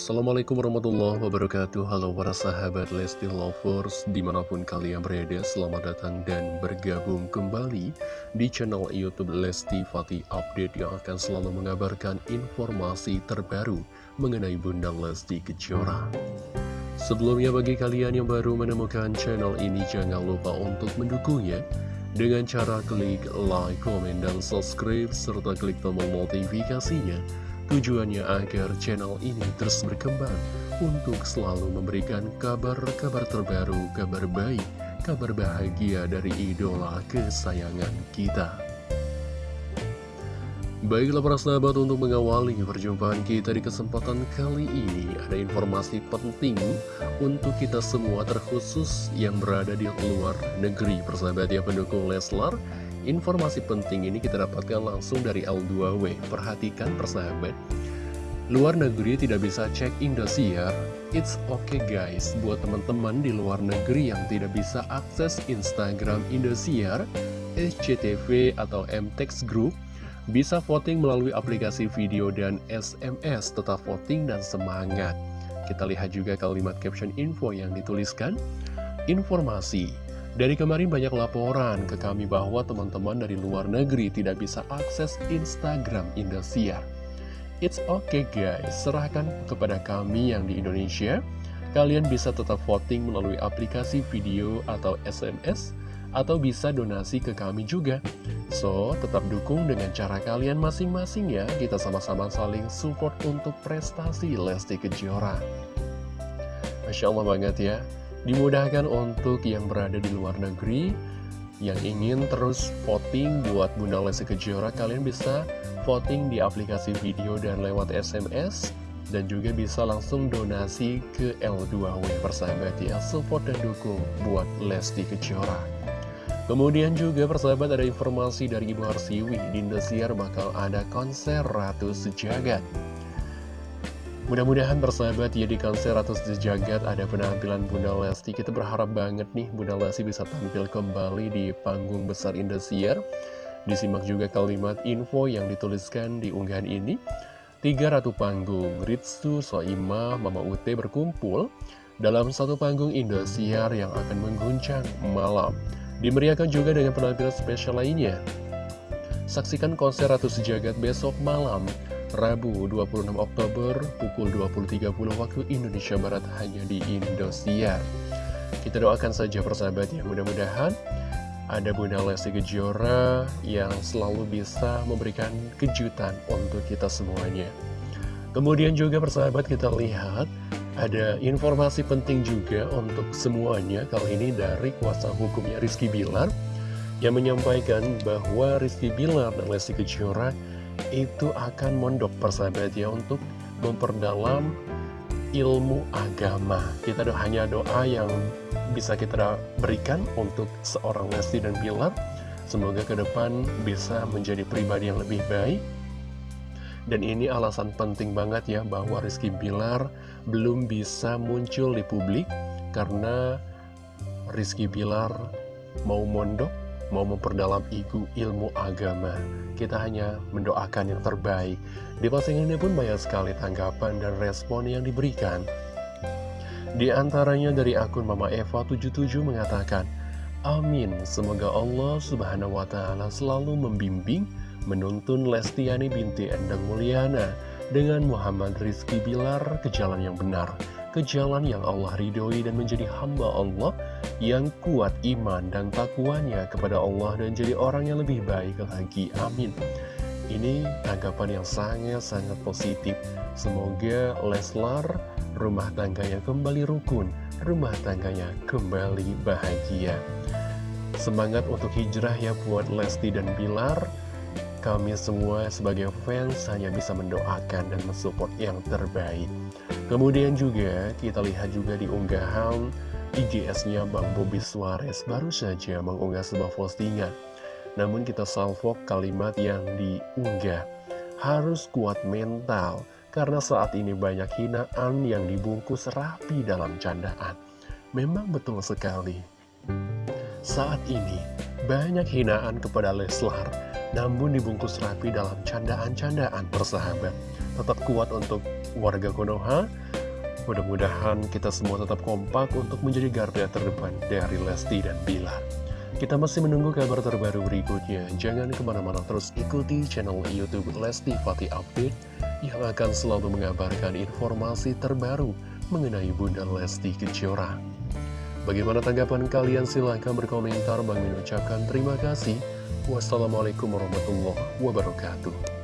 Assalamualaikum warahmatullahi wabarakatuh. Halo para sahabat Lesti Lovers Di mana pun kalian berada Selamat datang dan bergabung kembali Di channel Youtube Lesti Fatih Update Yang akan selalu mengabarkan informasi terbaru Mengenai Bunda Lesti Kejora. Sebelumnya bagi kalian yang baru menemukan channel ini Jangan lupa untuk mendukungnya dengan cara klik like, komen, dan subscribe, serta klik tombol notifikasinya Tujuannya agar channel ini terus berkembang untuk selalu memberikan kabar-kabar terbaru, kabar baik, kabar bahagia dari idola kesayangan kita. Baiklah para sahabat untuk mengawali perjumpaan kita di kesempatan kali ini Ada informasi penting untuk kita semua terkhusus yang berada di luar negeri Persahabat ya pendukung Leslar Informasi penting ini kita dapatkan langsung dari L2W Perhatikan persahabat Luar negeri tidak bisa cek Indosiar It's okay guys Buat teman-teman di luar negeri yang tidak bisa akses Instagram Indosiar SCTV atau MTEX Group bisa voting melalui aplikasi video dan SMS, tetap voting dan semangat. Kita lihat juga kalimat caption info yang dituliskan. Informasi. Dari kemarin banyak laporan ke kami bahwa teman-teman dari luar negeri tidak bisa akses Instagram Indosiar. It's okay guys, serahkan kepada kami yang di Indonesia. Kalian bisa tetap voting melalui aplikasi video atau SMS atau bisa donasi ke kami juga. So, tetap dukung dengan cara kalian masing-masing ya, kita sama-sama saling support untuk prestasi Lesti Kejora. Masya Allah banget ya, dimudahkan untuk yang berada di luar negeri, yang ingin terus voting buat Bunda Lesti Kejora, kalian bisa voting di aplikasi video dan lewat SMS, dan juga bisa langsung donasi ke L2W persahabat ya, support dan dukung buat Lesti Kejora. Kemudian juga persahabat ada informasi dari Ibu Harsiwi di Indosiar bakal ada konser Ratu Sejagat. Mudah-mudahan persahabat ya di konser Ratu Sejagat ada penampilan Bunda Lesti. Kita berharap banget nih Bunda Lesti bisa tampil kembali di panggung besar Indosiar. Disimak juga kalimat info yang dituliskan di unggahan ini. Tiga ratu panggung, Ritsu, Soima, Mama Ute berkumpul dalam satu panggung Indosiar yang akan mengguncang malam. Dimeriahkan juga dengan penampilan spesial lainnya. Saksikan konser Ratu Sejagat besok malam, Rabu 26 Oktober pukul 20.30 waktu Indonesia Barat hanya di Indosiar. Kita doakan saja persahabat ya, mudah-mudahan ada Bunda Lesti Kejora yang selalu bisa memberikan kejutan untuk kita semuanya. Kemudian juga persahabat kita lihat ada informasi penting juga untuk semuanya Kali ini dari kuasa hukumnya Rizky Bilar Yang menyampaikan bahwa Rizky Bilar dan Lesti Kejora Itu akan mondok persahabat ya Untuk memperdalam ilmu agama. Kita do hanya doa yang bisa kita berikan Untuk seorang Lesti dan Bilar Semoga ke depan bisa menjadi pribadi yang lebih baik. Dan ini alasan penting banget ya bahwa Rizky Bilar belum bisa muncul di publik karena Rizky Bilar mau mondok, mau memperdalam igu ilmu agama. Kita hanya mendoakan yang terbaik. Di postingan ini pun banyak sekali tanggapan dan respon yang diberikan. Di antaranya dari akun Mama Eva 77 mengatakan, Amin, semoga Allah subhanahu wa ta'ala selalu membimbing menuntun Lestiani binti Endang Mulyana dengan Muhammad Rizky Bilar ke jalan yang benar, ke jalan yang Allah ridhoi dan menjadi hamba Allah yang kuat iman dan takwanya kepada Allah dan jadi orang yang lebih baik lagi. Amin. Ini tanggapan yang sangat-sangat positif. Semoga Leslar rumah tangganya kembali rukun, rumah tangganya kembali bahagia. Semangat untuk hijrah ya buat Lesti dan Bilar. Kami semua sebagai fans hanya bisa mendoakan dan mensupport yang terbaik. Kemudian juga kita lihat juga di unggahan IGS-nya Bang Bobi Suarez baru saja mengunggah sebuah postingan. Namun kita salvo kalimat yang diunggah. Harus kuat mental, karena saat ini banyak hinaan yang dibungkus rapi dalam candaan. Memang betul sekali. Saat ini, banyak hinaan kepada Leslar namun dibungkus rapi dalam candaan-candaan persahabat. Tetap kuat untuk warga Konoha, Mudah-mudahan kita semua tetap kompak untuk menjadi garda terdepan dari Lesti dan Bilar. Kita masih menunggu kabar terbaru berikutnya. Jangan ke mana-mana terus ikuti channel Youtube Lesti Fatih Update yang akan selalu mengabarkan informasi terbaru mengenai Bunda Lesti Kejora. Bagaimana tanggapan kalian? Silahkan berkomentar. Bang ucapkan terima kasih. Wassalamualaikum warahmatullahi wabarakatuh.